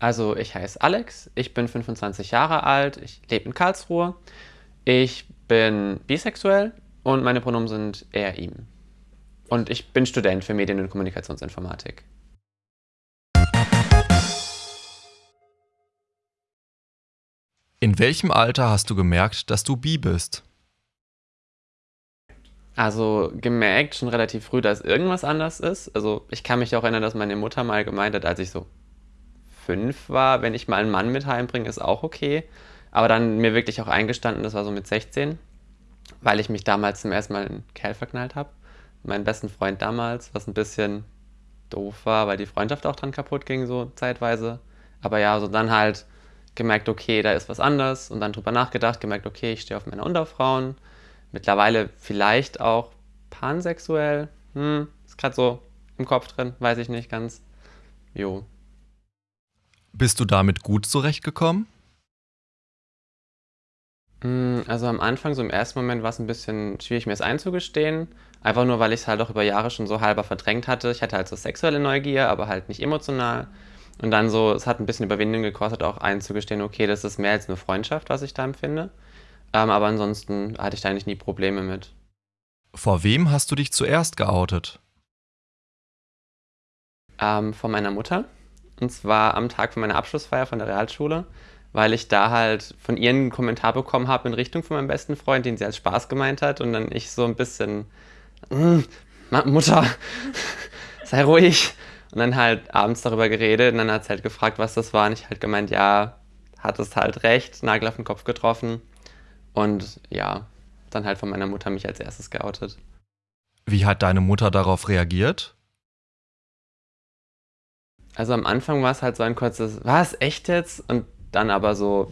Also ich heiße Alex, ich bin 25 Jahre alt, ich lebe in Karlsruhe, ich bin bisexuell und meine Pronomen sind er, ihm. Und ich bin Student für Medien- und Kommunikationsinformatik. In welchem Alter hast du gemerkt, dass du bi bist? Also gemerkt schon relativ früh, dass irgendwas anders ist. Also ich kann mich auch erinnern, dass meine Mutter mal gemeint hat, als ich so fünf war, wenn ich mal einen Mann mit heimbringe, ist auch okay. Aber dann mir wirklich auch eingestanden, das war so mit 16, weil ich mich damals zum ersten Mal in Kerl verknallt habe. Meinen besten Freund damals, was ein bisschen doof war, weil die Freundschaft auch dran kaputt ging, so zeitweise. Aber ja, so dann halt gemerkt, okay, da ist was anders und dann drüber nachgedacht, gemerkt, okay, ich stehe auf Männer und auf Frauen. Mittlerweile vielleicht auch pansexuell. Hm, ist gerade so im Kopf drin, weiß ich nicht ganz. Jo, bist du damit gut zurechtgekommen? Mm, also am Anfang, so im ersten Moment war es ein bisschen schwierig, mir es einzugestehen. Einfach nur, weil ich es halt auch über Jahre schon so halber verdrängt hatte. Ich hatte halt so sexuelle Neugier, aber halt nicht emotional. Und dann so, es hat ein bisschen Überwindung gekostet, auch einzugestehen, okay, das ist mehr als eine Freundschaft, was ich da empfinde. Ähm, aber ansonsten hatte ich da eigentlich nie Probleme mit. Vor wem hast du dich zuerst geoutet? Ähm, von meiner Mutter. Und zwar am Tag von meiner Abschlussfeier von der Realschule, weil ich da halt von ihr einen Kommentar bekommen habe in Richtung von meinem besten Freund, den sie als Spaß gemeint hat. Und dann ich so ein bisschen, mm, Mutter, sei ruhig. Und dann halt abends darüber geredet und dann hat sie halt gefragt, was das war. Und ich halt gemeint, ja, hat es halt recht, Nagel auf den Kopf getroffen. Und ja, dann halt von meiner Mutter mich als erstes geoutet. Wie hat deine Mutter darauf reagiert? Also am Anfang war es halt so ein kurzes, was, echt jetzt? Und dann aber so,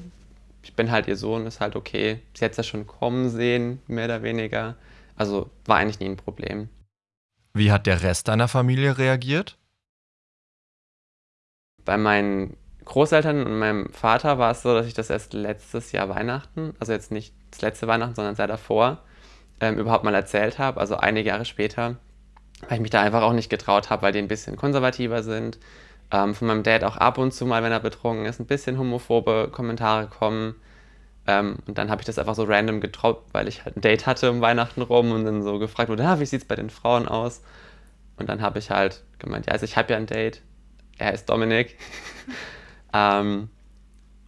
ich bin halt ihr Sohn, ist halt okay. Sie hat es ja schon kommen sehen, mehr oder weniger. Also war eigentlich nie ein Problem. Wie hat der Rest deiner Familie reagiert? Bei meinen Großeltern und meinem Vater war es so, dass ich das erst letztes Jahr Weihnachten, also jetzt nicht das letzte Weihnachten, sondern das Jahr davor, ähm, überhaupt mal erzählt habe, also einige Jahre später, weil ich mich da einfach auch nicht getraut habe, weil die ein bisschen konservativer sind ähm, von meinem Dad auch ab und zu mal, wenn er betrunken ist, ein bisschen homophobe Kommentare kommen. Ähm, und dann habe ich das einfach so random getroppt, weil ich halt ein Date hatte um Weihnachten rum und dann so gefragt wurde, ah, wie es bei den Frauen aus? Und dann habe ich halt gemeint, ja, also ich habe ja ein Date. Er ist Dominik. ähm,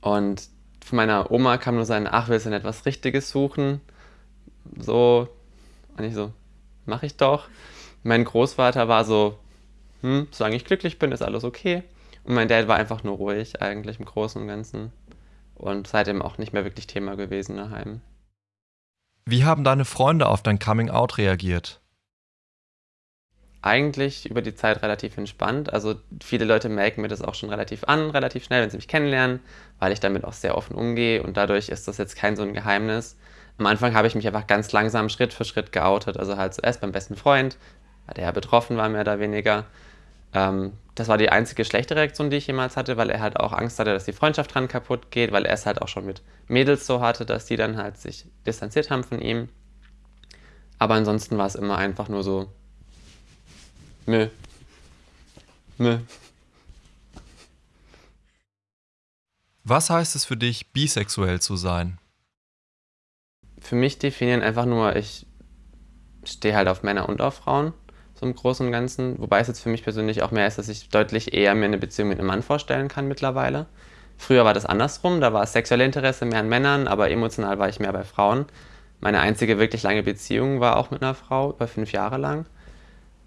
und von meiner Oma kam nur sein, ach, willst du denn etwas Richtiges suchen? So, und ich so, mach ich doch. Mein Großvater war so, hm, solange ich glücklich bin, ist alles okay. Und mein Dad war einfach nur ruhig, eigentlich im Großen und Ganzen. Und seitdem auch nicht mehr wirklich Thema gewesen daheim. Wie haben deine Freunde auf dein Coming Out reagiert? Eigentlich über die Zeit relativ entspannt. Also viele Leute merken mir das auch schon relativ an, relativ schnell, wenn sie mich kennenlernen, weil ich damit auch sehr offen umgehe und dadurch ist das jetzt kein so ein Geheimnis. Am Anfang habe ich mich einfach ganz langsam Schritt für Schritt geoutet. Also halt zuerst beim besten Freund, der ja betroffen war, mehr oder weniger. Ähm, das war die einzige schlechte Reaktion, die ich jemals hatte, weil er halt auch Angst hatte, dass die Freundschaft dran kaputt geht, weil er es halt auch schon mit Mädels so hatte, dass die dann halt sich distanziert haben von ihm. Aber ansonsten war es immer einfach nur so, mö, mö. Was heißt es für dich, bisexuell zu sein? Für mich definieren einfach nur, ich stehe halt auf Männer und auf Frauen so im Großen und Ganzen. Wobei es jetzt für mich persönlich auch mehr ist, dass ich deutlich eher mir eine Beziehung mit einem Mann vorstellen kann mittlerweile. Früher war das andersrum, da war es sexuelle Interesse mehr an Männern, aber emotional war ich mehr bei Frauen. Meine einzige wirklich lange Beziehung war auch mit einer Frau, über fünf Jahre lang.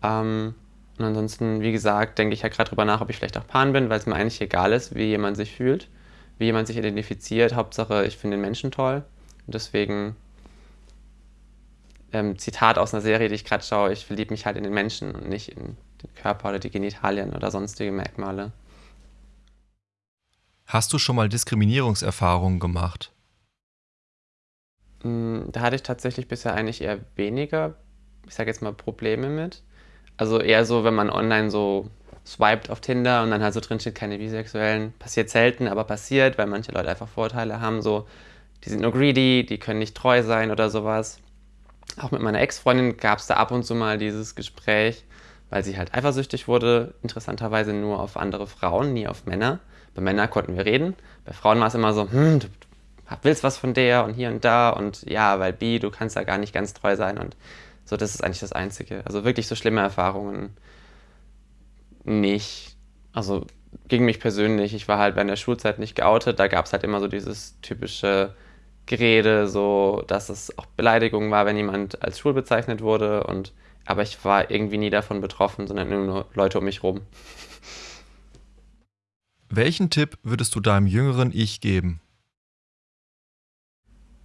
Ähm, und ansonsten, wie gesagt, denke ich ja gerade drüber nach, ob ich vielleicht auch Pan bin, weil es mir eigentlich egal ist, wie jemand sich fühlt, wie jemand sich identifiziert. Hauptsache, ich finde den Menschen toll. Und deswegen ähm, Zitat aus einer Serie, die ich gerade schaue, ich verliebe mich halt in den Menschen und nicht in den Körper oder die Genitalien oder sonstige Merkmale. Hast du schon mal Diskriminierungserfahrungen gemacht? Mm, da hatte ich tatsächlich bisher eigentlich eher weniger, ich sage jetzt mal, Probleme mit. Also eher so, wenn man online so swiped auf Tinder und dann halt so drin steht, keine Bisexuellen. Passiert selten, aber passiert, weil manche Leute einfach Vorteile haben, so, die sind nur greedy, die können nicht treu sein oder sowas auch mit meiner Ex-Freundin gab es da ab und zu mal dieses Gespräch, weil sie halt eifersüchtig wurde, interessanterweise nur auf andere Frauen, nie auf Männer. Bei Männern konnten wir reden, bei Frauen war es immer so, hm, du willst was von der und hier und da und ja, weil bi, du kannst da gar nicht ganz treu sein und so, das ist eigentlich das Einzige. Also wirklich so schlimme Erfahrungen nicht. Also gegen mich persönlich, ich war halt bei der Schulzeit nicht geoutet, da gab es halt immer so dieses typische Gerede, so dass es auch Beleidigung war, wenn jemand als schwul bezeichnet wurde und aber ich war irgendwie nie davon betroffen, sondern nur Leute um mich rum. Welchen Tipp würdest du deinem jüngeren Ich geben?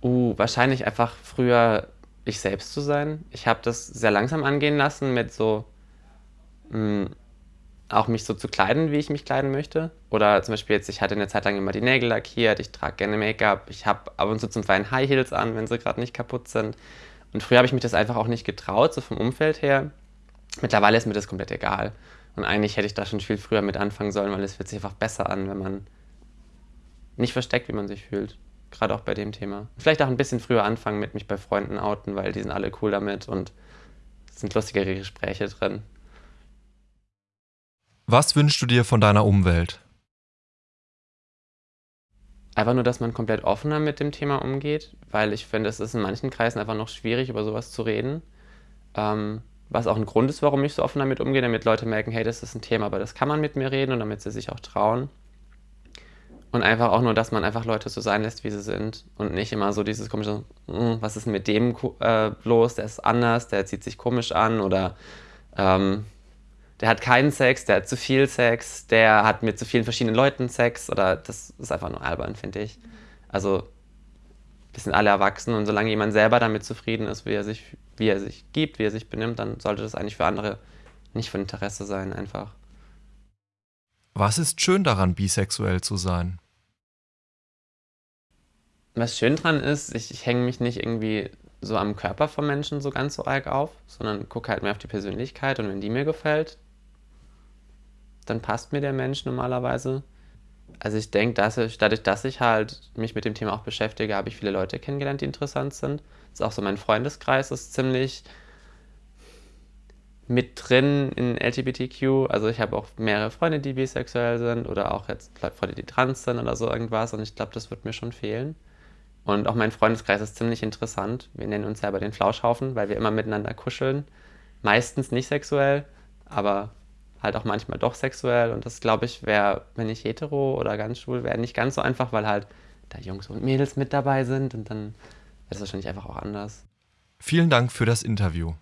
Uh, wahrscheinlich einfach früher ich selbst zu sein. Ich habe das sehr langsam angehen lassen mit so mh, mm, auch mich so zu kleiden, wie ich mich kleiden möchte. Oder zum Beispiel jetzt, ich hatte eine Zeit lang immer die Nägel lackiert, ich trage gerne Make-up, ich habe ab und zu zum Feinen High Heels an, wenn sie gerade nicht kaputt sind. Und früher habe ich mich das einfach auch nicht getraut, so vom Umfeld her. Mittlerweile ist mir das komplett egal. Und eigentlich hätte ich da schon viel früher mit anfangen sollen, weil es fühlt sich einfach besser an, wenn man nicht versteckt, wie man sich fühlt. Gerade auch bei dem Thema. Vielleicht auch ein bisschen früher anfangen mit mich bei Freunden outen, weil die sind alle cool damit und es sind lustigere Gespräche drin. Was wünschst du dir von deiner Umwelt? Einfach nur, dass man komplett offener mit dem Thema umgeht, weil ich finde, es ist in manchen Kreisen einfach noch schwierig, über sowas zu reden. Ähm, was auch ein Grund ist, warum ich so offen damit umgehe, damit Leute merken, hey, das ist ein Thema, aber das kann man mit mir reden und damit sie sich auch trauen. Und einfach auch nur, dass man einfach Leute so sein lässt, wie sie sind und nicht immer so dieses komische, hm, was ist mit dem äh, los, der ist anders, der zieht sich komisch an oder ähm, der hat keinen Sex, der hat zu viel Sex, der hat mit zu vielen verschiedenen Leuten Sex oder das ist einfach nur albern, finde ich. Also wir sind alle erwachsen und solange jemand selber damit zufrieden ist, wie er sich, wie er sich gibt, wie er sich benimmt, dann sollte das eigentlich für andere nicht von Interesse sein, einfach. Was ist schön daran, bisexuell zu sein? Was schön dran ist, ich, ich hänge mich nicht irgendwie so am Körper vom Menschen so ganz so arg auf, sondern gucke halt mehr auf die Persönlichkeit und wenn die mir gefällt, dann passt mir der Mensch normalerweise. Also ich denke, dass ich, dadurch, dass ich halt mich mit dem Thema auch beschäftige, habe ich viele Leute kennengelernt, die interessant sind. Das ist auch so mein Freundeskreis ist ziemlich mit drin in LGBTQ. Also ich habe auch mehrere Freunde, die bisexuell sind oder auch jetzt Freunde, die trans sind oder so irgendwas. Und ich glaube, das wird mir schon fehlen. Und auch mein Freundeskreis ist ziemlich interessant. Wir nennen uns selber den Flauschhaufen, weil wir immer miteinander kuscheln. Meistens nicht sexuell, aber halt auch manchmal doch sexuell. Und das, glaube ich, wäre, wenn ich hetero oder ganz schwul wäre, nicht ganz so einfach, weil halt da Jungs und Mädels mit dabei sind und dann wäre es wahrscheinlich einfach auch anders. Vielen Dank für das Interview.